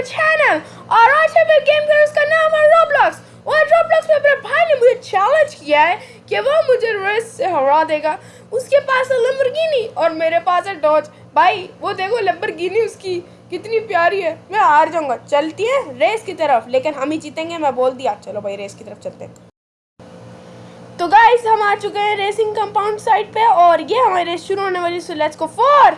My channel और आज हम एक गेम करें उसका नाम है रोब्लॉक्स और रोब्लॉक्स में मेरे भाई ने मुझे चैलेंज किया है कि वो मुझे रेस से हरा देगा? उसके पास है लंबरगिनी और मेरे पास है डॉज भाई, वो देखो लंबरगिनी उसकी कितनी प्यारी है। मैं हार जाऊँगा। चलती है रेस की तरफ़, लेकिन हम ही जीतेंगे। मैं बोल दिया। चलो भाई रेस की तरफ़ चलते हैं। तो गाइस हम आ चुके हैं रेसिंग कंपाउंड साइड पे और ये हमारी रेस शुरू होने वाली सो लेट्स गो फॉर